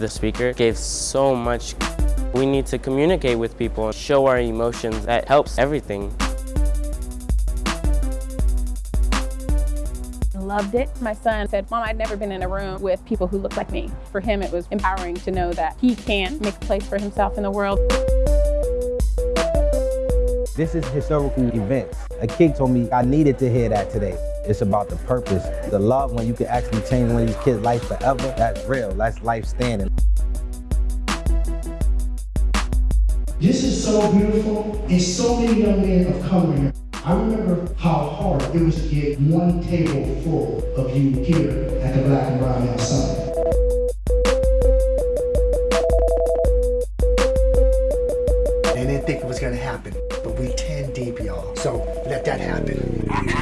The speaker gave so much. We need to communicate with people and show our emotions. That helps everything. Loved it. My son said, Mom, I'd never been in a room with people who looked like me. For him, it was empowering to know that he can make a place for himself in the world. This is historical events. A kid told me I needed to hear that today. It's about the purpose, the love when you can actually change one of these kids' life forever. That's real, that's life standing. This is so beautiful, and so many young men of color here. I remember how hard it was to get one table full of you here at the Black and Brown Male Summit. They didn't think it was gonna happen, but we 10 deep, y'all. So let that happen.